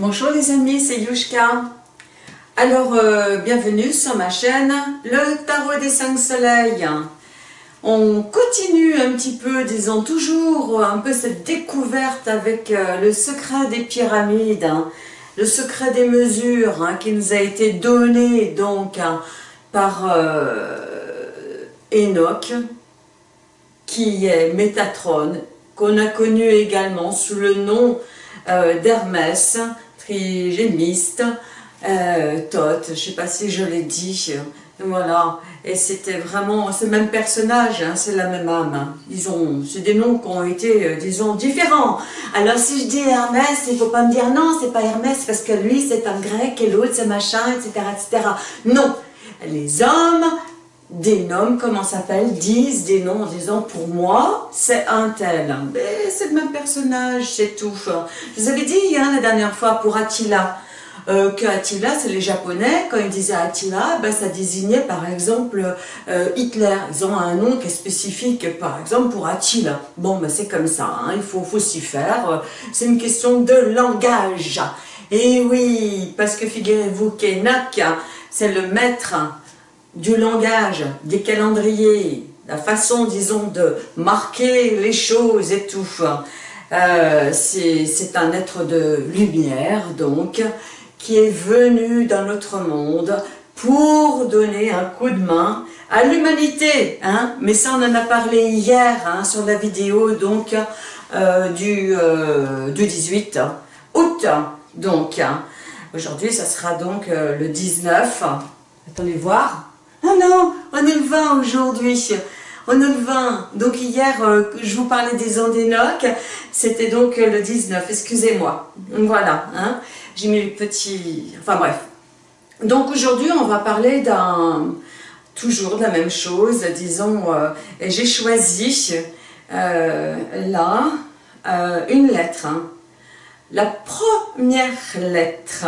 Bonjour les amis, c'est Yushka. Alors, euh, bienvenue sur ma chaîne, le Tarot des 5 Soleils. On continue un petit peu, disons toujours, un peu cette découverte avec euh, le secret des pyramides, hein. le secret des mesures hein, qui nous a été donné donc hein, par euh, Enoch, qui est Métatron, qu'on a connu également sous le nom d'Hermès, trigémiste, euh, Tot, je sais pas si je l'ai dit, voilà, et c'était vraiment ce même personnage, hein, c'est la même âme, hein. ils ont, c'est des noms qui ont été, euh, disons, différents. Alors si je dis Hermès, il ne faut pas me dire non, c'est pas Hermès, parce que lui c'est un grec, et l'autre c'est machin, etc., etc. Non, les hommes des noms, comment s'appelle, disent des noms en disant pour moi c'est un tel. C'est le même personnage, c'est tout. Je vous avais dit hein, la dernière fois pour Attila, euh, que Attila, c'est les Japonais, quand ils disaient Attila, ben, ça désignait par exemple euh, Hitler. Ils ont un nom qui est spécifique, par exemple pour Attila. Bon, ben, c'est comme ça, hein, il faut, faut s'y faire. C'est une question de langage. Et oui, parce que figurez-vous qu'Enoch, c'est le maître du langage, des calendriers, la façon, disons, de marquer les choses et tout. Euh, c'est un être de lumière, donc, qui est venu dans notre monde pour donner un coup de main à l'humanité. Hein Mais ça, on en a parlé hier hein, sur la vidéo donc euh, du, euh, du 18 août. Donc, hein. aujourd'hui, ça sera donc euh, le 19. Attendez voir. Ah non, on est le 20 aujourd'hui. On est le 20. Donc hier, je vous parlais des ondes C'était donc le 19, excusez-moi. Voilà. Hein j'ai mis le petit... Enfin bref. Donc aujourd'hui, on va parler d'un... Toujours de la même chose, disons, euh, j'ai choisi euh, là euh, une lettre. Hein. La première lettre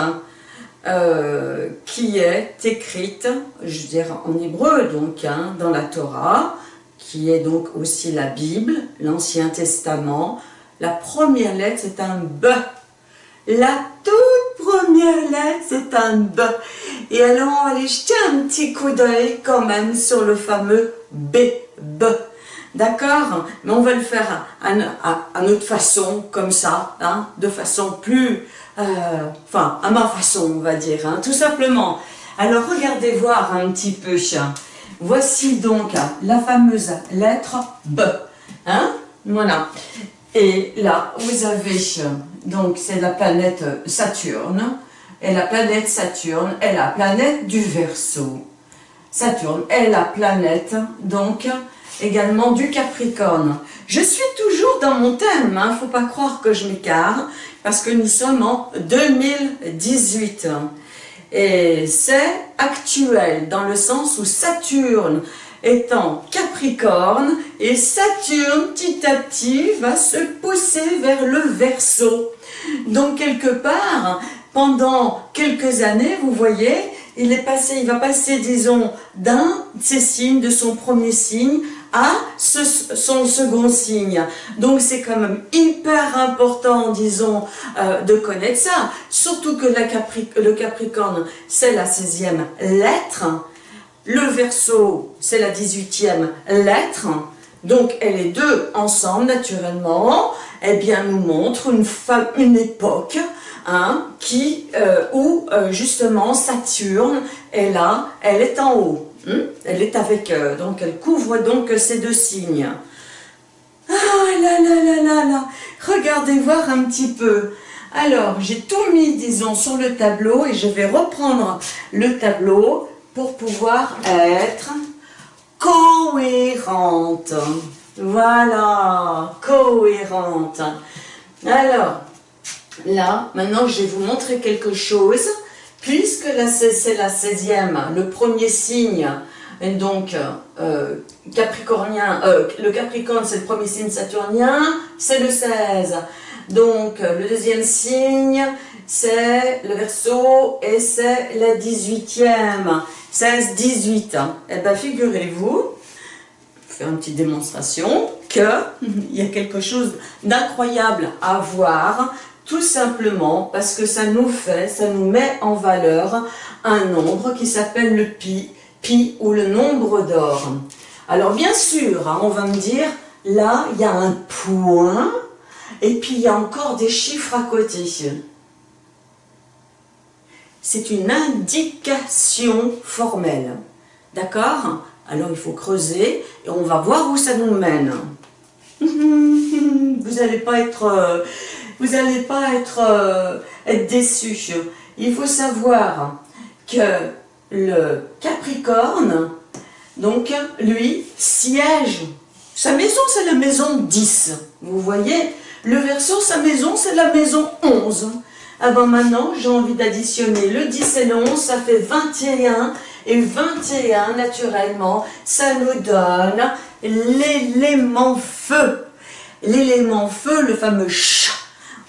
qui est écrite, je veux dire en hébreu donc, hein, dans la Torah, qui est donc aussi la Bible, l'Ancien Testament. La première lettre, c'est un B. La toute première lettre, c'est un B. Et alors, on va aller jeter un petit coup d'œil quand même sur le fameux B. B. D'accord? Mais on va le faire à, notre façon, comme ça, hein, de façon plus... Euh, enfin, à ma façon, on va dire, hein, tout simplement. Alors, regardez voir un petit peu. Voici donc la fameuse lettre B. Hein Voilà. Et là, vous avez, donc c'est la planète Saturne, et la planète Saturne est la planète du Verseau. Saturne est la planète, donc, également du Capricorne. Je suis toujours dans mon thème, il hein, ne faut pas croire que je m'écarte, parce que nous sommes en 2018. Et c'est actuel, dans le sens où Saturne étant Capricorne et Saturne petit à petit va se pousser vers le Verseau. Donc quelque part, pendant quelques années, vous voyez, il est passé, il va passer, disons, d'un de ses signes, de son premier signe, à son second signe. Donc c'est quand même hyper important, disons, euh, de connaître ça. Surtout que le Capricorne, c'est la 16e lettre. Le verso, c'est la 18e lettre, donc elle les deux ensemble, naturellement, eh bien, nous montre une, une époque hein, qui, euh, où euh, justement Saturne est là, elle est en haut. Hein. elle est avec, euh, donc elle couvre donc ces deux signes. Ah là là là là là, regardez voir un petit peu. Alors, j'ai tout mis, disons, sur le tableau et je vais reprendre le tableau pour pouvoir être cohérente. Voilà, cohérente. Alors, là, maintenant, je vais vous montrer quelque chose. Puisque c'est la 16e, le premier signe, donc euh, capricornien, euh, le capricorne c'est le premier signe saturnien, c'est le 16. Donc le deuxième signe, c'est le verso et c'est la 18e. 16, 18. Eh bien, figurez-vous, faire une petite démonstration, qu'il y a quelque chose d'incroyable à voir tout simplement parce que ça nous fait, ça nous met en valeur un nombre qui s'appelle le pi, pi ou le nombre d'or. Alors bien sûr, hein, on va me dire, là, il y a un point, et puis il y a encore des chiffres à côté. C'est une indication formelle. D'accord? Alors il faut creuser, et on va voir où ça nous mène. Vous n'allez pas être... Vous n'allez pas être, euh, déçus. Il faut savoir que le Capricorne, donc lui, siège. Sa maison, c'est la maison 10. Vous voyez Le Verseau, sa maison, c'est la maison 11. Ah ben maintenant, j'ai envie d'additionner le 10 et le 11, ça fait 21. Et 21, naturellement, ça nous donne l'élément feu. L'élément feu, le fameux chat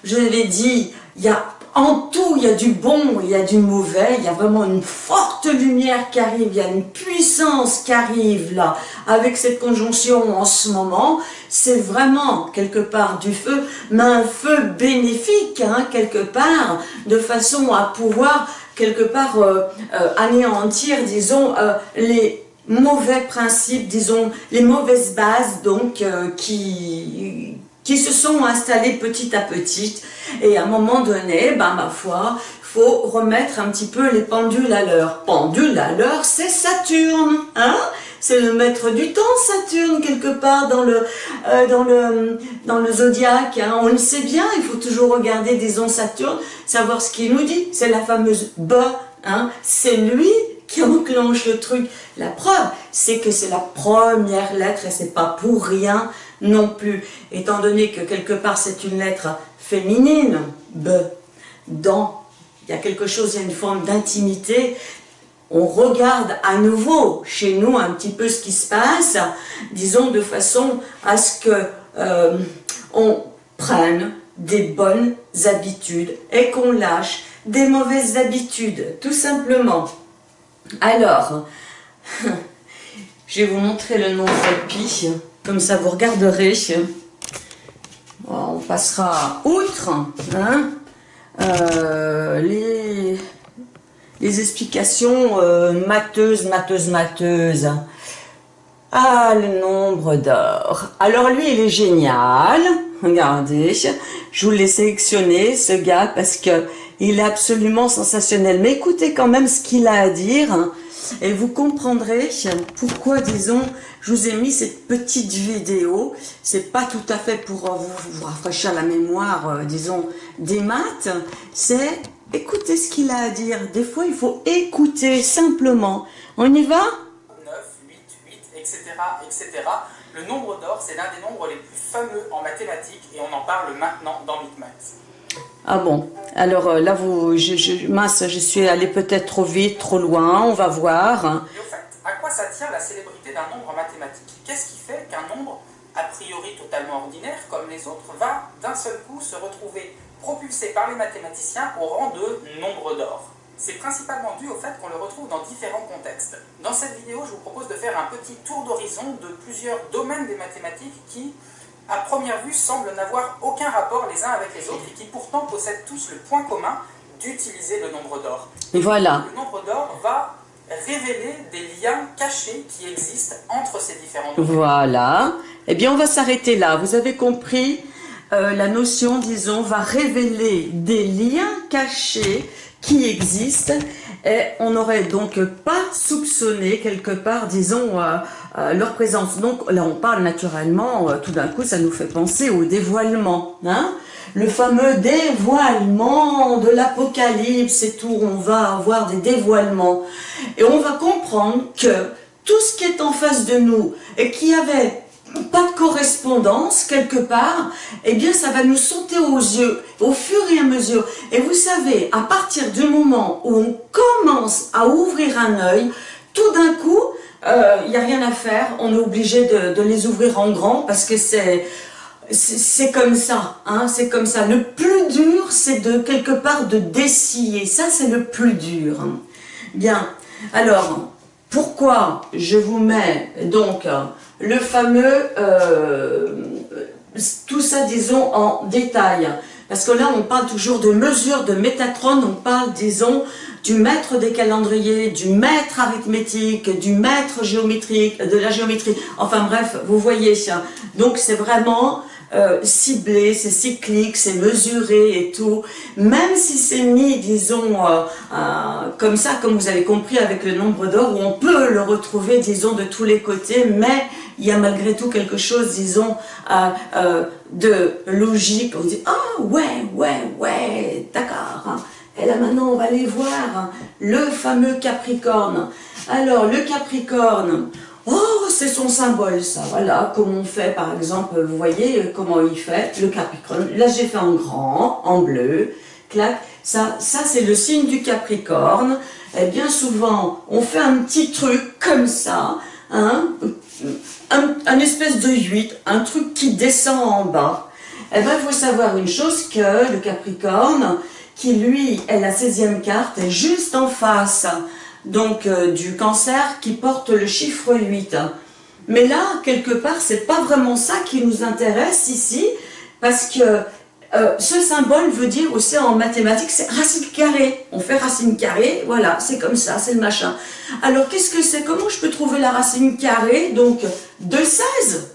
je l'ai dit, il y a en tout, il y a du bon, il y a du mauvais, il y a vraiment une forte lumière qui arrive, il y a une puissance qui arrive là, avec cette conjonction en ce moment, c'est vraiment quelque part du feu, mais un feu bénéfique, hein, quelque part, de façon à pouvoir quelque part euh, euh, anéantir, disons, euh, les mauvais principes, disons, les mauvaises bases, donc, qui qui se sont installés petit à petit. Et à un moment donné, ben, ma foi, faut remettre un petit peu les pendules à l'heure. Pendule à l'heure, c'est Saturne, hein? C'est le maître du temps, Saturne, quelque part dans le, euh, dans le, dans le zodiaque. Hein? On le sait bien, il faut toujours regarder, disons, Saturne, savoir ce qu'il nous dit. C'est la fameuse B, hein? c'est lui qui enclenche le truc. La preuve, c'est que c'est la première lettre et c'est pas pour rien non plus, étant donné que quelque part c'est une lettre féminine, B, dans, il y a quelque chose, il y a une forme d'intimité, on regarde à nouveau chez nous un petit peu ce qui se passe, disons de façon à ce que euh, on prenne des bonnes habitudes et qu'on lâche des mauvaises habitudes, tout simplement. Alors, je vais vous montrer le nom de. Comme ça, vous regarderez. On passera outre hein, euh, les, les, explications euh, matheuses, matheuses, matheuses. Ah, le nombre d'or. Alors lui, il est génial. Regardez, je vous l'ai sélectionné, ce gars, parce que il est absolument sensationnel. Mais écoutez quand même ce qu'il a à dire. Et vous comprendrez pourquoi, disons, je vous ai mis cette petite vidéo. C'est pas tout à fait pour euh, vous, rafraîchir la mémoire, euh, disons, des maths. C'est écouter ce qu'il a à dire. Des fois, il faut écouter simplement. On y va? 9, 8, 8, etc., etc. Le nombre d'or, c'est l'un des nombres les plus fameux en mathématiques et on en parle maintenant dans MicMath. Ah bon, alors euh, là, je, suis allé peut-être trop vite, trop loin, on va voir. Et au fait, à quoi ça tient la célébrité d'un nombre mathématique Qu'est-ce qui fait qu'un nombre, a priori totalement ordinaire, comme les autres, va d'un seul coup se retrouver propulsé par les mathématiciens au rang de nombre d'or? C'est principalement dû au fait qu'on le retrouve dans différents contextes. Dans cette vidéo, je vous propose de faire un petit tour d'horizon de plusieurs domaines des mathématiques qui, à première vue, semblent n'avoir aucun rapport les uns avec les autres et qui pourtant possèdent tous le point commun d'utiliser le nombre d'or. Voilà. Le nombre d'or va révéler des liens cachés qui existent entre ces différents domaines. Voilà. Eh bien, on va s'arrêter là. Vous avez compris euh, la notion, disons, va révéler des liens cachés qui existent et on n'aurait donc pas soupçonné quelque part, disons, euh, euh, leur présence. Donc là, on parle naturellement, euh, tout d'un coup, ça nous fait penser au dévoilement. Hein le fameux dévoilement de l'Apocalypse et tout, on va avoir des dévoilements. Et on va comprendre que tout ce qui est en face de nous et qui avait pas de correspondance quelque part, eh bien ça va nous sauter aux yeux au fur et à mesure. Et vous savez, à partir du moment où on commence à ouvrir un œil, tout d'un coup, il euh, n'y a rien à faire, on est obligé de, les ouvrir en grand parce que c'est comme ça, hein, c'est comme ça. Le plus dur, c'est de quelque part de dessiller, ça c'est le plus dur. Bien, alors, pourquoi je vous mets donc le fameux, euh, tout ça disons en détail? Parce que là, on parle toujours de mesure de Métatron, on parle, disons, du maître des calendriers, du maître arithmétique, du maître géométrique, de la géométrie. Enfin bref, vous voyez, donc c'est vraiment euh, ciblé, c'est cyclique, c'est mesuré et tout. Même si c'est mis, disons, euh, euh, comme ça, comme vous avez compris avec le nombre d'or, où on peut le retrouver, disons, de tous les côtés, mais il y a malgré tout quelque chose, disons, de logique. On dit, ah ouais, ouais, ouais, d'accord. Hein. Et là maintenant, on va aller voir le fameux Capricorne. Alors, le Capricorne, oh, c'est son symbole, ça. Voilà, comme on fait, par exemple, vous voyez comment il fait, le Capricorne. Là, j'ai fait en grand, en bleu, clac. Ça, ça c'est le signe du Capricorne. Et bien souvent, on fait un petit truc comme ça, hein, un, espèce de 8, un truc qui descend en bas. Et bien, il faut savoir une chose, que le Capricorne, qui lui est la 16e carte, est juste en face donc euh, du cancer qui porte le chiffre 8. Mais là, quelque part, c'est pas vraiment ça qui nous intéresse ici, parce que euh, ce symbole veut dire aussi en mathématiques, c'est racine carrée. On fait racine carrée, voilà, c'est comme ça, c'est le machin. Alors, qu'est-ce que c'est? Comment je peux trouver la racine carrée? Donc, de 16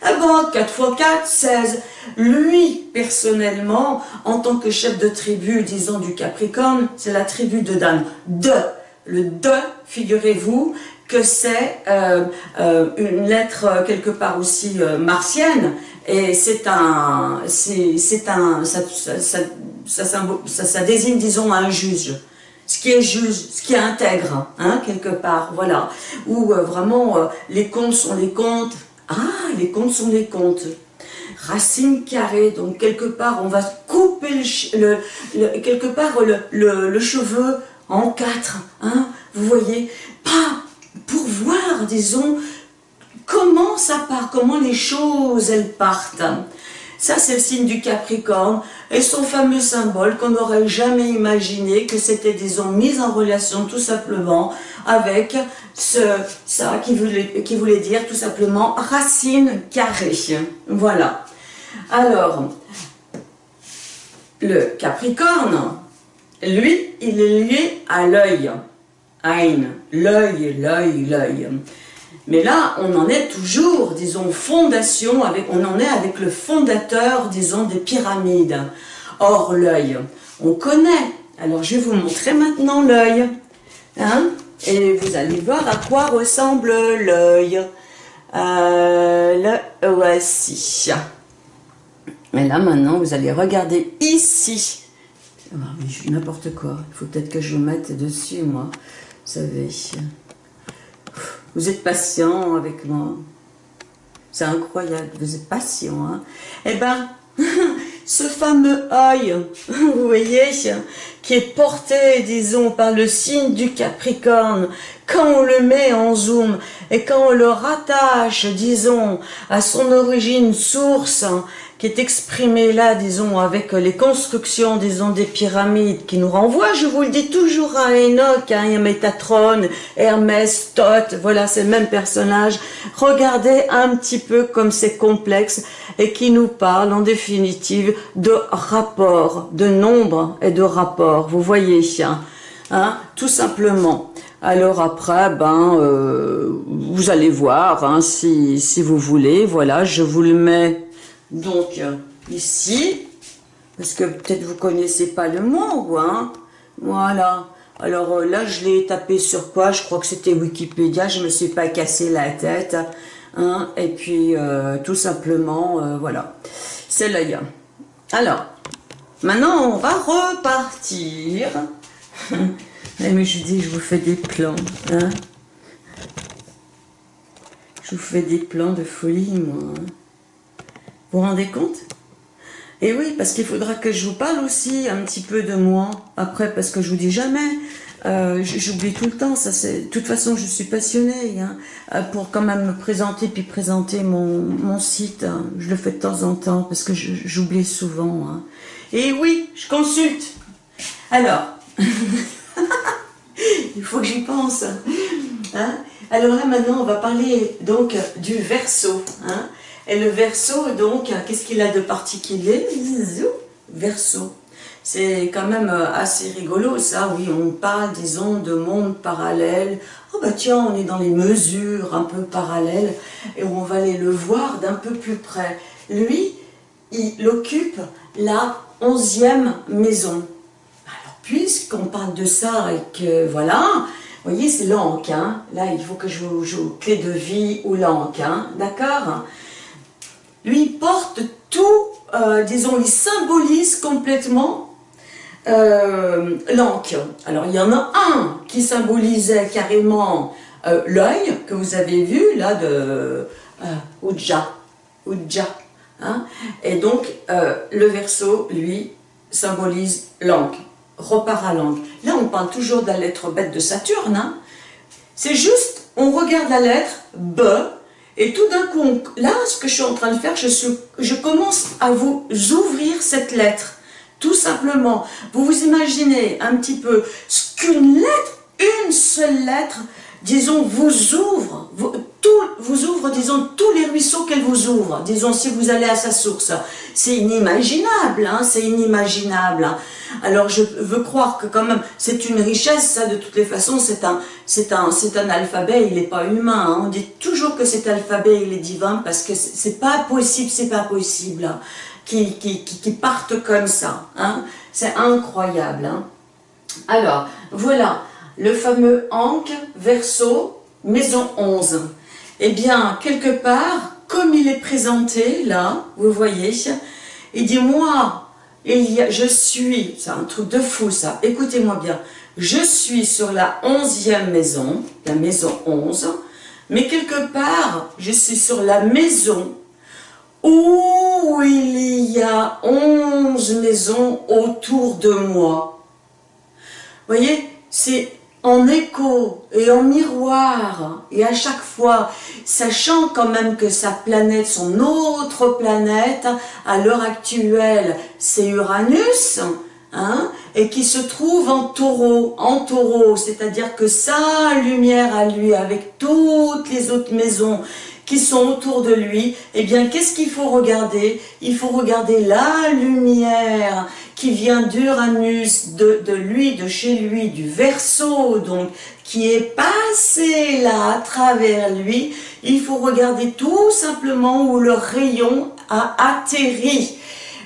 ah bon, 4 x 4, 16. Lui, personnellement, en tant que chef de tribu, disons du Capricorne, c'est la tribu de Dan. De. Le de, figurez-vous, que c'est euh, euh, une lettre euh, quelque part aussi martienne, et c'est un, c'est un, ça, ça, ça, ça, désigne, disons, un juge. Ce qui est juste, ce qui est intègre, hein, quelque part, voilà, où vraiment les comptes sont les comptes, ah, les comptes sont les comptes. Racine carrée, donc quelque part on va couper le, quelque part le, cheveu en quatre, hein, vous voyez, pas pour voir, disons, comment ça part, comment les choses elles partent. Ça, c'est le signe du Capricorne et son fameux symbole qu'on n'aurait jamais imaginé que c'était, disons, mis en relation tout simplement avec ce, ça qui voulait, qui voulait dire tout simplement racine carrée. Voilà. Alors, le Capricorne, lui, il est lié à l'œil. L'œil, l'œil, l'œil. Mais là, on en est toujours, disons, fondation, avec, on en est avec le fondateur, disons, des pyramides. Or, l'œil, on connaît. Alors, je vais vous montrer maintenant l'œil. Hein et vous allez voir à quoi ressemble l'œil. Euh, le voici. Mais là, maintenant, vous allez regarder ici. Ah, n'importe quoi. Il faut peut-être que je mette dessus, moi. Vous savez. Vous êtes patient avec moi. C'est incroyable, vous êtes patient. Hein eh ben, ce fameux œil, vous voyez, qui est porté, disons, par le signe du Capricorne, quand on le met en zoom et quand on le rattache, disons, à son origine source, qui est exprimé là, disons, avec les constructions, disons, des pyramides, qui nous renvoient, je vous le dis toujours à Enoch, hein, à Métatron, Hermès, Thoth, voilà, c'est le même personnage. Regardez un petit peu comme c'est complexe et qui nous parle, en définitive, de rapport, de nombre et de rapport. Vous voyez, hein, hein tout simplement. Alors après, ben, euh, vous allez voir, hein, si, si vous voulez, voilà, je vous le mets donc, ici, parce que peut-être vous connaissez pas le mot, hein Voilà. Alors euh, là, je l'ai tapé sur quoi? Je crois que c'était Wikipédia, je me suis pas cassé la tête. Hein et puis, euh, tout simplement, euh, voilà. C'est l'œil. Alors, maintenant, on va repartir. Mais je dis, je vous fais des plans. Hein je vous fais des plans de folie, moi. Hein. Vous vous rendez compte? Et oui, parce qu'il faudra que je vous parle aussi un petit peu de moi, après, parce que je vous dis jamais, euh, j'oublie tout le temps, ça c'est. De toute façon, je suis passionnée hein, euh, pour quand même me présenter puis présenter mon, site. Hein. Je le fais de temps en temps parce que j'oublie souvent. Hein. Et oui, je consulte. Alors, il faut que j'y pense. Alors là maintenant, on va parler donc du verso. Et le verso, donc, qu'est-ce qu'il a de particulier? Verso. C'est quand même euh, assez rigolo ça, oui, on parle, disons, de monde parallèle. Oh bah tiens, on est dans les mesures un peu parallèles et on va aller le voir d'un peu plus près. Lui, il occupe la onzième maison. Alors, puisqu'on parle de ça et que, voilà, vous voyez, c'est l'anque, hein. Là, il faut que je joue clé de vie ou l'anque, hein. D'accord? Lui, porte tout, euh, disons, il symbolise complètement euh. Alors, il y en a un qui symbolisait carrément euh, l'œil, que vous avez vu, là, de euh, Ujja. Hein. Et donc, le verso, lui, symbolise l'anque, repart à l'anque. Là, on parle toujours de la lettre bête de Saturne. Hein. C'est juste, on regarde la lettre B, et tout d'un coup, là, ce que je suis en train de faire, je, commence à vous ouvrir cette lettre. Tout simplement, vous vous imaginez un petit peu ce qu'une lettre, une seule lettre, disons, vous ouvre, vous, tout, vous ouvre, disons, tous les ruisseaux qu'elle vous ouvre, disons, si vous allez à sa source. C'est inimaginable, hein, c'est inimaginable. Hein. Alors, je veux croire que quand même, c'est une richesse, ça, de toutes les façons, c'est un, c'est un, un alphabet, il n'est pas humain. Hein. On dit toujours que cet alphabet, il est divin, parce que c'est pas possible, c'est pas possible qui, partent comme ça. Hein. C'est incroyable. Hein. Alors, voilà, le fameux Ankh, Verseau, maison 11. Eh bien, quelque part, comme il est présenté, là, vous voyez, il dit, moi, il y a, je suis, c'est un truc de fou ça, écoutez-moi bien, je suis sur la onzième maison, la maison 11, mais quelque part, je suis sur la maison où il y a onze maisons autour de moi. Vous voyez, c'est en écho et en miroir, et à chaque fois, sachant quand même que sa planète, son autre planète, à l'heure actuelle, c'est Uranus, hein, et qui se trouve en taureau, en taureau, c'est-à-dire que sa lumière à lui, avec toutes les autres maisons, qui sont autour de lui, eh bien, qu'est-ce qu'il faut regarder? Il faut regarder la lumière qui vient d'Uranus, de, lui, de chez lui, du Verseau, donc, qui est passé là, à travers lui. Il faut regarder tout simplement où le rayon a atterri.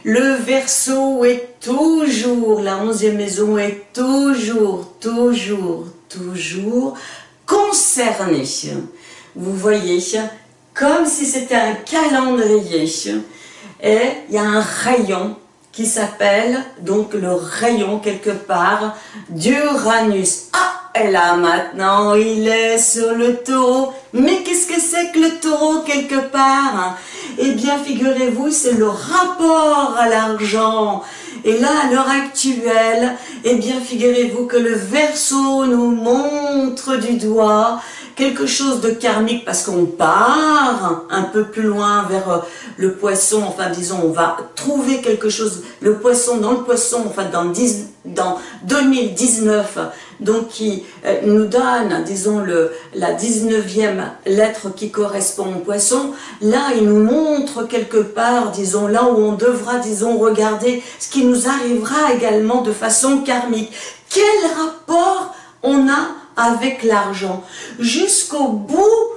Le Verseau est toujours, la onzième maison est toujours, toujours, toujours concernée. Vous voyez, comme si c'était un calendrier. Et il y a un rayon qui s'appelle donc le rayon quelque part d'Uranus. Ah, et là maintenant il est sur le taureau. Mais qu'est-ce que c'est que le taureau quelque part? Eh bien figurez-vous, c'est le rapport à l'argent. Et là, à l'heure actuelle, eh bien figurez-vous que le verso nous montre du doigt quelque chose de karmique parce qu'on part un peu plus loin vers euh, le poisson, enfin disons, on va trouver quelque chose, le poisson dans le poisson, enfin dans, dans 2019, donc qui euh, nous donne, disons, le, la 19e lettre qui correspond au poisson, là il nous montre quelque part, disons, là où on devra, disons, regarder ce qui nous arrivera également de façon karmique. Quel rapport on a avec l'argent, jusqu'au bout,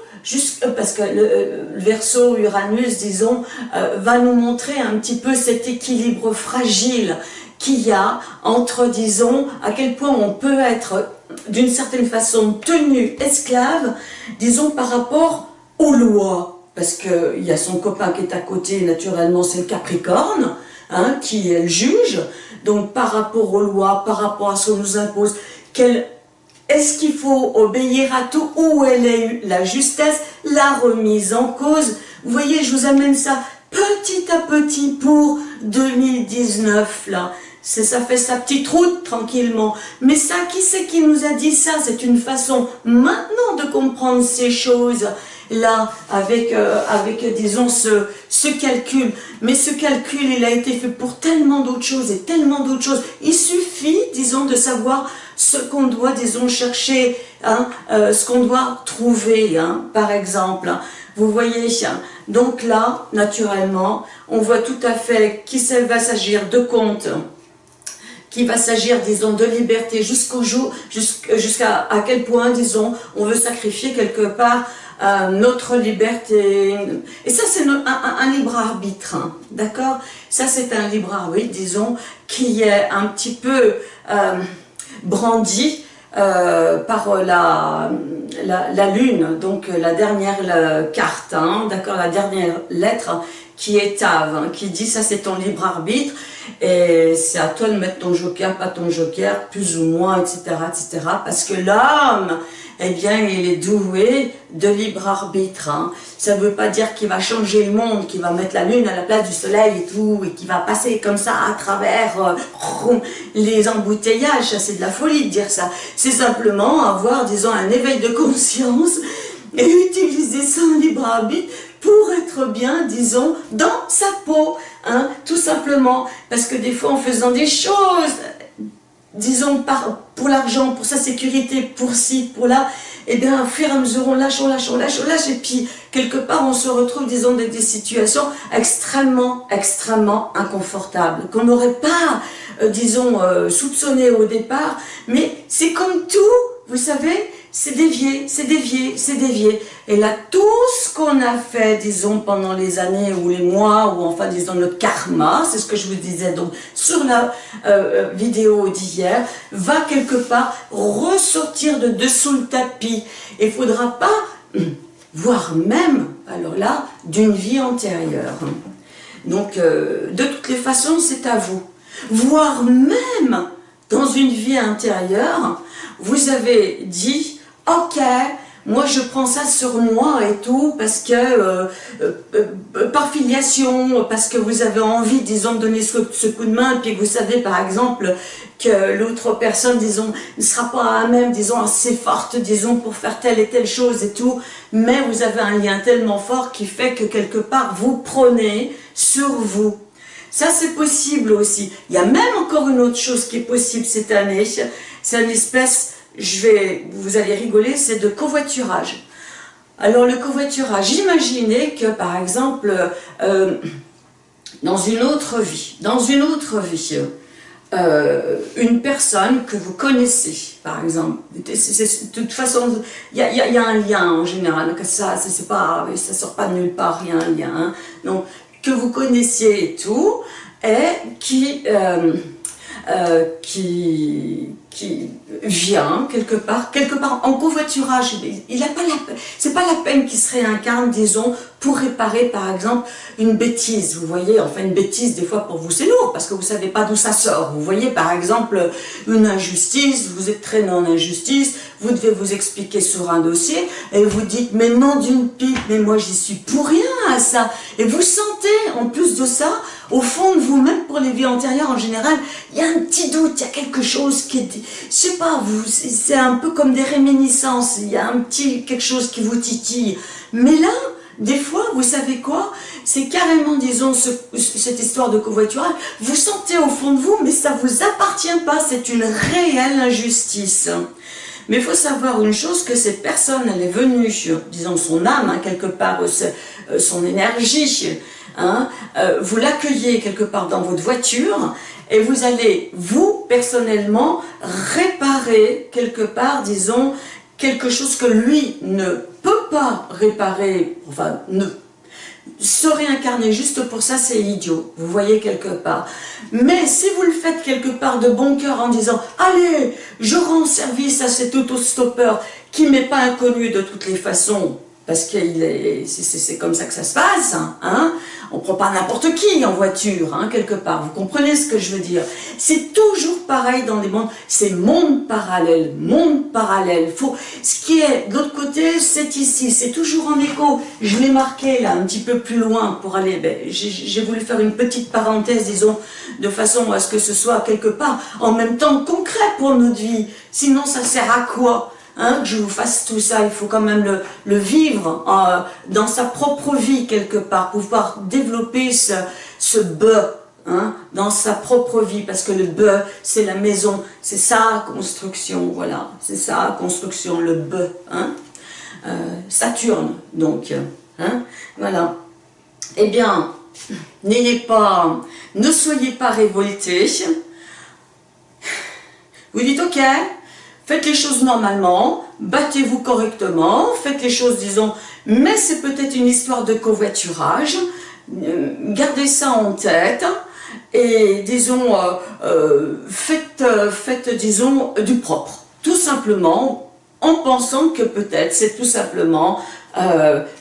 euh, parce que le, euh, verso Uranus, disons, euh, va nous montrer un petit peu cet équilibre fragile qu'il y a entre, disons, à quel point on peut être d'une certaine façon tenu esclave, disons, par rapport aux lois. Parce qu'il y a son copain qui est à côté, naturellement, c'est le Capricorne, hein, qui est le juge. Donc, par rapport aux lois, par rapport à ce qu'on nous impose, quelle est-ce qu'il faut obéir à tout Où elle est la justesse La remise en cause? Vous voyez, je vous amène ça petit à petit pour 2019, là. Ça fait sa petite route tranquillement. Mais ça, qui c'est qui nous a dit ça? C'est une façon maintenant de comprendre ces choses là, avec, euh, avec disons, ce, ce calcul. Mais ce calcul, il a été fait pour tellement d'autres choses et tellement d'autres choses. Il suffit, disons, de savoir ce qu'on doit, disons, chercher, hein, euh, ce qu'on doit trouver, hein, par exemple. Vous voyez, Donc là, naturellement, on voit tout à fait qu'il va s'agir de compte, qu'il va s'agir, disons, de liberté jusqu'au jour, jusqu'à à quel point, disons, on veut sacrifier quelque part euh, notre liberté. Et ça, c'est un, libre arbitre, hein, d'accord? Ça, c'est un libre arbitre, disons, qui est un petit peu euh, brandi euh, par la, lune, donc la dernière carte, hein, d'accord, la dernière lettre qui est Tav, hein, qui dit ça c'est ton libre arbitre et c'est à toi de mettre ton joker, pas ton joker, plus ou moins, etc., etc. Parce que l'homme, eh bien, il est doué de libre arbitre. Hein. Ça ne veut pas dire qu'il va changer le monde, qu'il va mettre la lune à la place du soleil et tout, et qu'il va passer comme ça à travers euh, les embouteillages. C'est de la folie de dire ça. C'est simplement avoir, disons, un éveil de conscience et utiliser son libre arbitre pour être bien, disons, dans sa peau, hein, tout simplement. Parce que des fois, en faisant des choses, disons, par, pour l'argent, pour sa sécurité, pour ci, pour là, et eh bien, au fur et à mesure, on lâche, on lâche, on lâche, on lâche, et puis, quelque part, on se retrouve, disons, dans des situations extrêmement, extrêmement inconfortables, qu'on n'aurait pas, euh, disons, euh, soupçonné au départ, mais c'est comme tout, vous savez, c'est dévié, c'est dévié, c'est dévié. Et là, tout ce qu'on a fait, disons, pendant les années ou les mois, ou enfin, disons, notre karma, c'est ce que je vous disais donc sur la euh, euh, vidéo d'hier, va quelque part ressortir de dessous le tapis. Il ne faudra pas, voire même, alors là, d'une vie antérieure. Donc, euh, de toutes les façons, c'est à vous. Voire même, dans une vie intérieure, vous avez dit ok, moi je prends ça sur moi et tout, parce que, euh, euh, euh, par filiation, parce que vous avez envie, disons, de donner ce, coup de main, et puis vous savez par exemple que l'autre personne, disons, ne sera pas à même, disons, assez forte, disons, pour faire telle et telle chose et tout, mais vous avez un lien tellement fort qui fait que quelque part, vous prenez sur vous. Ça, c'est possible aussi. Il y a même encore une autre chose qui est possible cette année, c'est une espèce je vais, vous allez rigoler, c'est de covoiturage. Alors le covoiturage, imaginez que par exemple, euh, dans une autre vie, dans une autre vie, euh, une personne que vous connaissez, par exemple, de toute façon, il y, a, un lien en général, donc ça, c'est pas, ça sort pas de nulle part, il y a un lien, hein. donc que vous connaissiez et tout, et qui, euh, qui, qui vient quelque part, quelque part en covoiturage. Il n'a pas la, c'est pas la peine qu'il se réincarne, disons, pour réparer par exemple une bêtise. Vous voyez, enfin une bêtise des fois pour vous c'est lourd parce que vous savez pas d'où ça sort. Vous voyez par exemple une injustice, vous êtes traîné en injustice, vous devez vous expliquer sur un dossier et vous dites mais non d'une pipe, mais moi j'y suis pour rien à ça. Et vous sentez en plus de ça, au fond de vous-même pour les vies antérieures en général, il y a un petit doute, il y a quelque chose qui est je sais pas, c'est un peu comme des réminiscences, il y a un petit quelque chose qui vous titille. Mais là, des fois, vous savez quoi? C'est carrément, disons, cette histoire de covoiturage, vous sentez au fond de vous, mais ça vous appartient pas, c'est une réelle injustice. Mais il faut savoir une chose, que cette personne, elle est venue, disons son âme, hein, quelque part, euh, euh, son énergie, hein, euh, vous l'accueillez quelque part dans votre voiture, et vous allez, vous, personnellement, réparer quelque part, disons, quelque chose que lui ne peut pas réparer, enfin, ne se réincarner juste pour ça, c'est idiot, vous voyez quelque part. Mais si vous le faites quelque part de bon cœur en disant « Allez, je rends service à cet autostoppeur qui m'est pas inconnu de toutes les façons, parce que c'est comme ça que ça se passe, hein, hein on prend pas n'importe qui en voiture, hein, quelque part, vous comprenez ce que je veux dire? C'est toujours pareil dans les mondes, c'est monde parallèle, monde parallèle. Faut, ce qui est de l'autre côté, c'est ici, c'est toujours en écho. Je l'ai marqué là, un petit peu plus loin pour aller, ben, j'ai voulu faire une petite parenthèse, disons, de façon à ce que ce soit quelque part en même temps concret pour notre vie. Sinon, ça sert à quoi? Hein, que je vous fasse tout ça, il faut quand même le, vivre euh, dans sa propre vie quelque part, pouvoir développer ce, ce hein, dans sa propre vie, parce que le bœuf, c'est la maison, c'est sa construction, voilà, c'est sa construction, le bœuf, hein, euh, Saturne, donc, voilà. eh bien, n'ayez pas, ne soyez pas révoltés. Vous dites, ok, faites les choses normalement, battez-vous correctement, faites les choses, disons, mais c'est peut-être une histoire de covoiturage, euh, gardez ça en tête, et disons, euh, euh, faites, faites, disons, du propre, tout simplement, en pensant que peut-être c'est tout simplement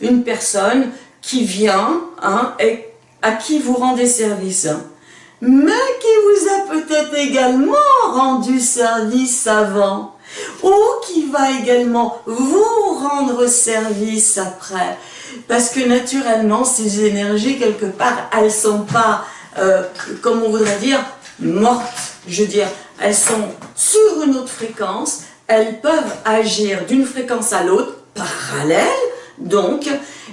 une personne qui vient hein, et à qui vous rendez service, mais qui vous a peut-être également rendu service avant, ou qui va également vous rendre service après. Parce que naturellement, ces énergies, quelque part, elles sont pas, euh, comme on voudrait dire, mortes. Je veux dire, elles sont sur une autre fréquence, elles peuvent agir d'une fréquence à l'autre, parallèle, donc,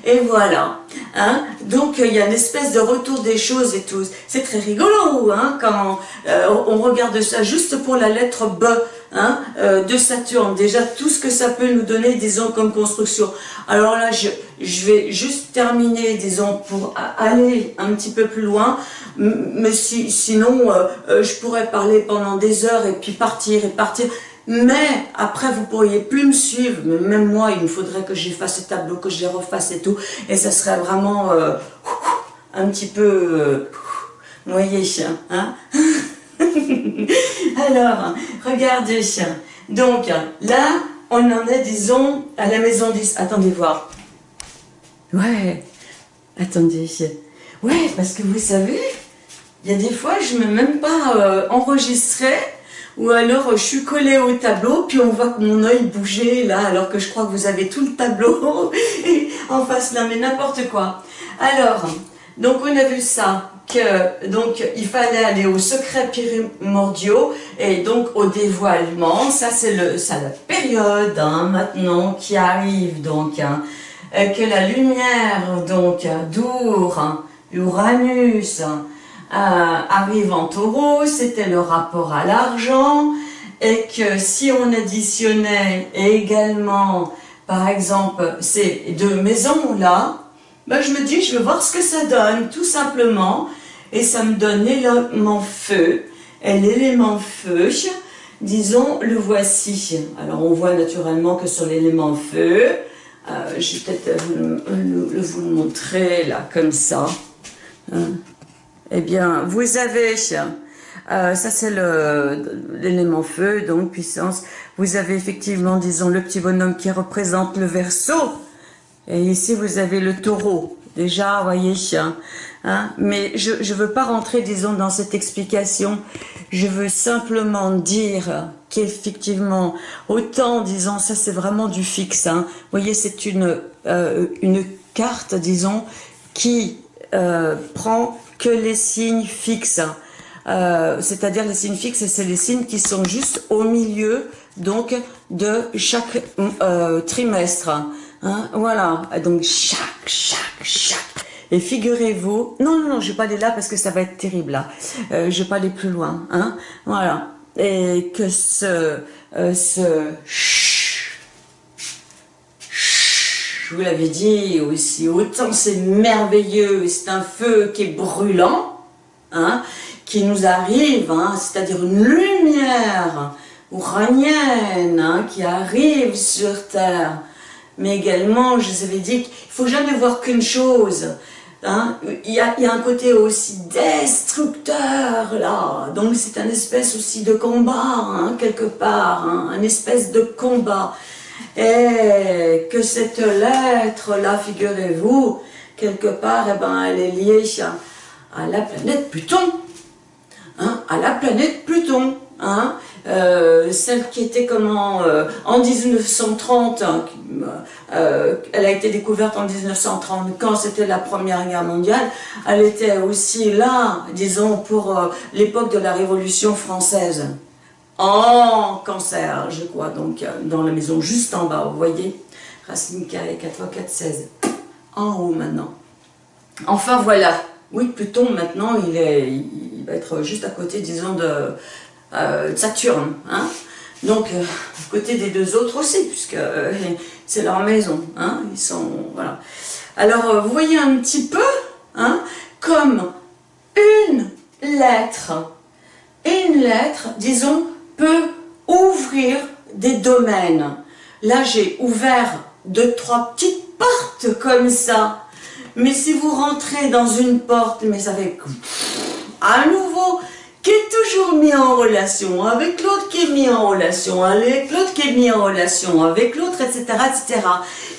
et voilà. Hein. Donc, il y a une espèce de retour des choses et tout. C'est très rigolo hein, quand euh, on regarde ça juste pour la lettre B hein, euh, de Saturne. Déjà, tout ce que ça peut nous donner, disons, comme construction. Alors là, je, vais juste terminer, disons, pour aller un petit peu plus loin. Mais si, sinon, euh, je pourrais parler pendant des heures et puis partir et partir. Mais après, vous pourriez plus me suivre. Mais même moi, il me faudrait que j'efface ce tableau, que je les refasse et tout. Et ça serait vraiment euh, un petit peu... Euh, vous voyez, hein Alors, regardez. Donc, là, on en est, disons, à la maison 10. Attendez voir. Ouais, attendez. Ouais, parce que vous savez, il y a des fois, je ne mets même pas euh, enregistré ou alors je suis collée au tableau, puis on voit que mon œil bougeait là, alors que je crois que vous avez tout le tableau en face là, mais n'importe quoi. Alors, donc on a vu ça, donc il fallait aller aux secrets primordiaux et donc au dévoilement. Ça c'est le ça la période hein, maintenant qui arrive donc hein, que la lumière donc d'Our, Uranus, euh, arrive en taureau, c'était le rapport à l'argent, et que si on additionnait également, par exemple, ces deux maisons-là, ben je me dis, je vais voir ce que ça donne, tout simplement, et ça me donne l'élément feu, et l'élément feu, disons, le voici. Alors on voit naturellement que sur l'élément feu, euh, je vais peut-être vous le montrer là, comme ça. Hein. Eh bien, vous avez, euh, ça c'est l'élément feu, donc puissance. Vous avez effectivement, disons, le petit bonhomme qui représente le verso. Et ici, vous avez le taureau. Déjà, vous voyez, hein, mais je ne veux pas rentrer, disons, dans cette explication. Je veux simplement dire qu'effectivement, autant, disons, ça c'est vraiment du fixe. Hein. Vous voyez, c'est une, euh, une carte, disons, qui euh, prend que les signes fixes. Euh, c'est-à-dire les signes fixes, c'est les signes qui sont juste au milieu donc de chaque trimestre. Hein, voilà, donc chaque, chaque, chaque. Et figurez-vous, non, non, non, je vais pas aller là parce que ça va être terrible là. Euh, je vais pas aller plus loin, hein. Voilà, et que ce, ce je vous l'avais dit aussi, autant c'est merveilleux, c'est un feu qui est brûlant, hein, qui nous arrive, hein, c'est-à-dire une lumière uranienne qui arrive sur Terre. Mais également, je vous avais dit qu'il ne faut jamais voir qu'une chose. Hein. Il, y a, un côté aussi destructeur là, donc c'est un espèce aussi de combat, hein, quelque part, hein, un espèce de combat. Et que cette lettre-là, figurez-vous, quelque part, eh ben, elle est liée à, la planète Pluton. Hein, à la planète Pluton. Euh, celle qui était comment euh, en 1930, hein, euh, elle a été découverte en 1930 quand c'était la première guerre mondiale, elle était aussi là, disons, pour l'époque de la Révolution française. En cancer, je crois, donc dans la maison juste en bas, vous voyez, racine carrée 4 x 4, 16, en haut maintenant. Enfin voilà, oui, Pluton maintenant, il, est, il va être juste à côté, disons, de, euh, Saturne, hein donc, euh, côté des deux autres aussi, puisque c'est leur maison, hein, ils sont, voilà. Alors, vous voyez un petit peu, hein, comme une lettre. une lettre, disons, peut ouvrir des domaines. Là, j'ai ouvert deux, trois petites portes comme ça. Mais si vous rentrez dans une porte, mais fait à nouveau qui est toujours mis en relation avec l'autre, qui est mis en relation avec l'autre, qui est mis en relation avec l'autre, etc., etc.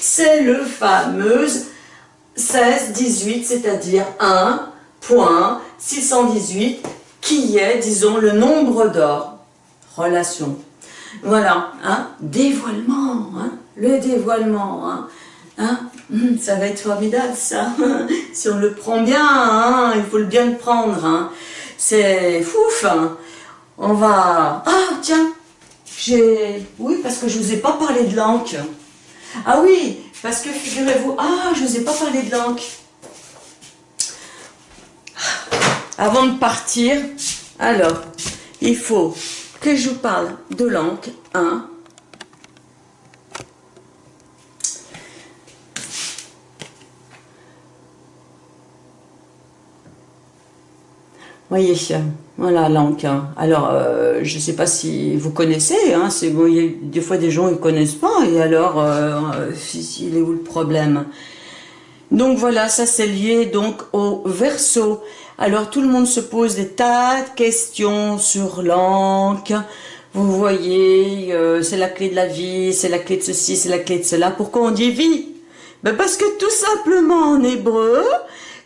C'est le fameux 16-18, c'est-à-dire 1.618, qui est, disons, le nombre d'or. Relation. Voilà, hein, dévoilement, hein, le dévoilement, hein, hein, hum, ça va être formidable ça, si on le prend bien, hein, il faut le bien le prendre, hein, c'est fouf, hein. on va, ah tiens, j'ai, oui parce que je vous ai pas parlé de l'encre, ah oui, parce que figurez-vous, ah je vous ai pas parlé de l'encre, avant de partir, alors, il faut que je vous parle de l'encre 1. Voyez, voilà l'encre. Alors, euh, je ne sais pas si vous connaissez, hein, c'est des fois des gens ne connaissent pas, et alors, euh, il est où le problème? Donc voilà, ça c'est lié donc au verso. Alors tout le monde se pose des tas de questions sur l'encre. Vous voyez, euh, c'est la clé de la vie, c'est la clé de ceci, c'est la clé de cela. Pourquoi on dit vie? Ben Parce que tout simplement en hébreu,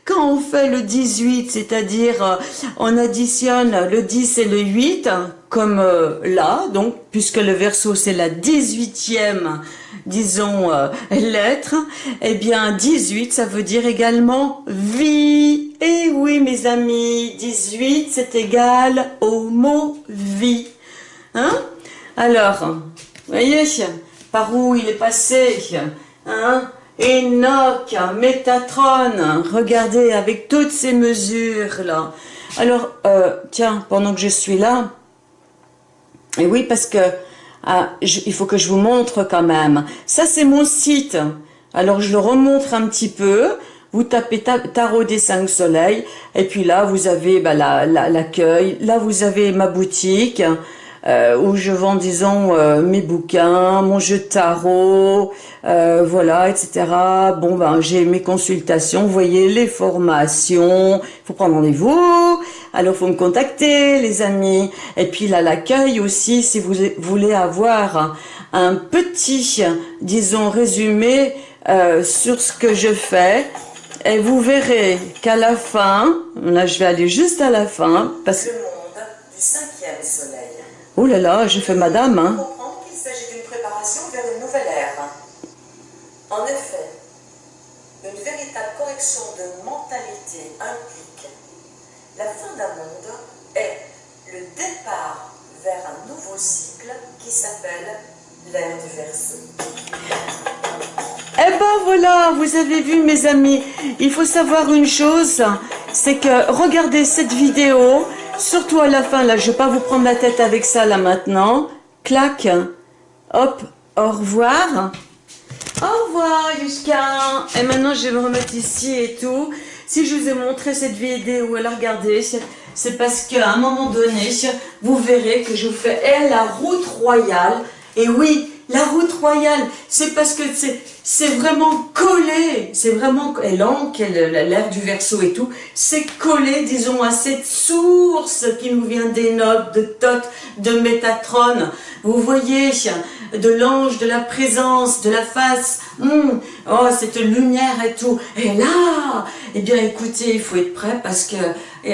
quand on fait le 18, c'est-à-dire euh, on additionne le 10 et le 8, comme euh, là, donc puisque le verso c'est la 18e, disons, lettre, eh bien 18 ça veut dire également vie. Et oui mes amis, 18 c'est égal au mot vie. Hein? Alors, voyez, par où il est passé hein? Enoch, Métatron, regardez, avec toutes ces mesures-là. Alors, euh, tiens, pendant que je suis là, et oui, parce que ah, il faut que je vous montre quand même. Ça, c'est mon site. Alors, je le remontre un petit peu. Vous tapez Tarot des cinq soleils. Et puis là, vous avez bah, l'accueil. là, vous avez ma boutique. Euh, où je vends, disons, euh, mes bouquins, mon jeu de tarot, euh, voilà, etc. Bon, ben, j'ai mes consultations, vous voyez, les formations, faut prendre rendez-vous, alors faut me contacter, les amis. Et puis là, l'accueil aussi, si vous voulez avoir un petit, disons, résumé sur ce que je fais, et vous verrez qu'à la fin, là je vais aller juste à la fin, parce que... Oh là là, je fais madame. Hein. comprendre qu'il s'agit d'une préparation vers une nouvelle ère. En effet, une véritable correction de mentalité implique la fin d'un monde et le départ vers un nouveau cycle qui s'appelle l'ère du Verseau. Eh ben voilà, vous avez vu mes amis, il faut savoir une chose, c'est que regardez cette vidéo, Surtout à la fin, là, je vais pas vous prendre la tête avec ça, là, maintenant. Clac. Hop, au revoir. Au revoir, Yuska. Et maintenant, je vais me remettre ici et tout. Si je vous ai montré cette vidéo, elle regardez, c'est parce qu'à un moment donné, vous verrez que je vous fais la route royale. Et oui, la route royale, c'est parce que c'est vraiment collé, c'est vraiment, et l'encre, l'air du verso et tout, c'est collé, disons, à cette source qui nous vient d'Enoch, de Thoth, de Métatron. Vous voyez, de l'ange, de la présence, de la face, hum, oh, cette lumière et tout. Et là, eh bien, écoutez, il faut être prêt parce que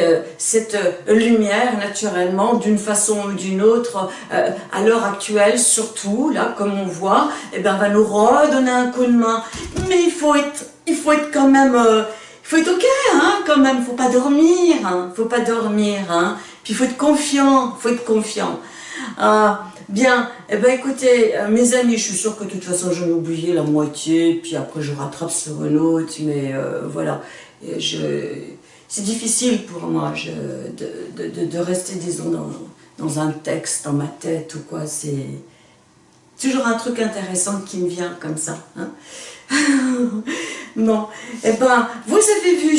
euh, cette lumière, naturellement, d'une façon ou d'une autre, euh, à l'heure actuelle, surtout, là, comme on voit, eh bien, va nous redonner un coup de main. Mais il faut être, il faut être quand même, euh, il faut être ok, hein, quand même. Faut pas dormir, hein, faut pas dormir, hein. Puis il faut être confiant, faut être confiant. Ah, bien, eh ben écoutez, mes amis, je suis sûre que de toute façon j'en ai oublié la moitié, puis après je rattrape sur un autre, mais voilà, je c'est difficile pour moi de, rester, disons, dans, un texte, dans ma tête ou quoi. C'est toujours un truc intéressant qui me vient comme ça. Hein. Bon, eh ben, vous avez vu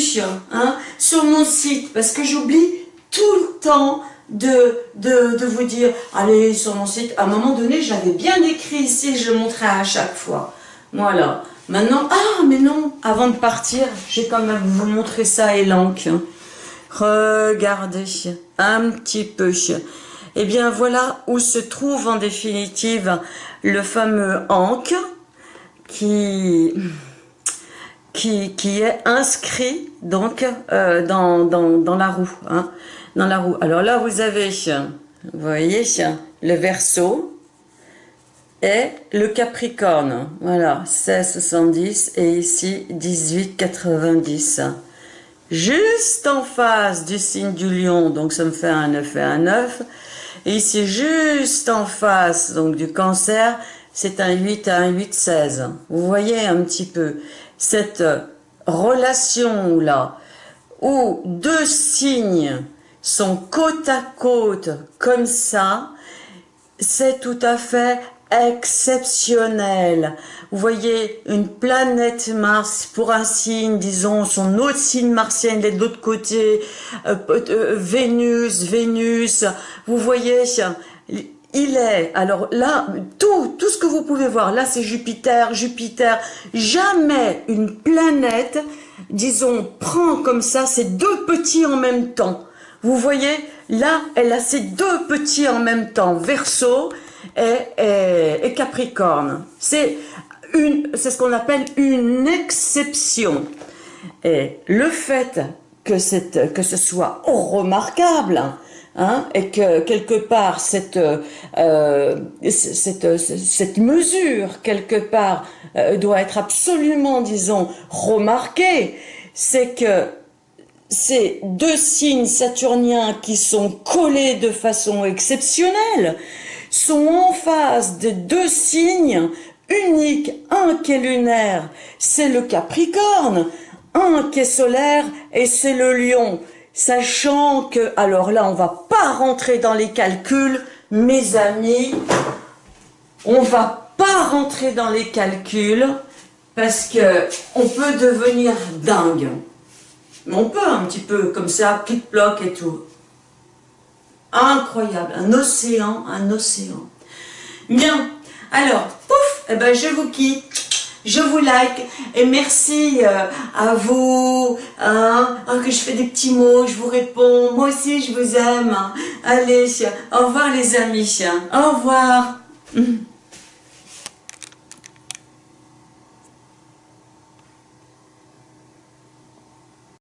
hein, sur mon site, parce que j'oublie tout le temps de, de, vous dire, allez sur mon site, à un moment donné, j'avais bien écrit ici, je montrais à chaque fois. Voilà. Maintenant, ah, mais non, avant de partir, j'ai quand même vous montrer ça, Elanc. Regardez, un petit peu. Eh bien, voilà où se trouve en définitive le fameux Ankh qui, qui, qui est inscrit donc euh, dans, dans, dans, la roue. Hein, dans la roue. Alors là, vous avez, vous voyez, le verso le Capricorne. Voilà, 16,70 et ici 18,90. Juste en face du signe du lion, donc ça me fait un 9 et un 9. Et ici, juste en face donc du cancer, c'est un 8 à un 8, 16. Vous voyez un petit peu cette relation-là, où deux signes sont côte à côte comme ça, c'est tout à fait exceptionnel. Vous voyez, une planète Mars, pour un signe, disons, son autre signe martien, est de l'autre côté, euh, euh, Vénus, Vénus, vous voyez, il est, alors là, tout, tout ce que vous pouvez voir, là c'est Jupiter, Jupiter, jamais une planète, disons, prend comme ça ces deux petits en même temps. Vous voyez, là, elle a ces deux petits en même temps, Verseau et, et, Capricorne. C'est ce qu'on appelle une exception. Et le fait que, cette, que ce soit remarquable, Hein, et que quelque part cette, euh, cette, cette, mesure quelque part euh, doit être absolument, disons, remarquée, c'est que ces deux signes saturniens qui sont collés de façon exceptionnelle sont en face de deux signes uniques, un qui est lunaire, c'est le Capricorne, un qui est solaire et c'est le Lion sachant que, alors là, on va pas rentrer dans les calculs, mes amis, on va pas rentrer dans les calculs, parce que on peut devenir dingue. Mais on peut un petit peu, comme ça, plic-ploc et tout. Incroyable, un océan, un océan. Bien, alors, pouf, eh ben, je vous quitte je vous like et merci euh, à vous hein, hein, que je fais des petits mots, je vous réponds, moi aussi je vous aime. Allez, au revoir les amis, au revoir.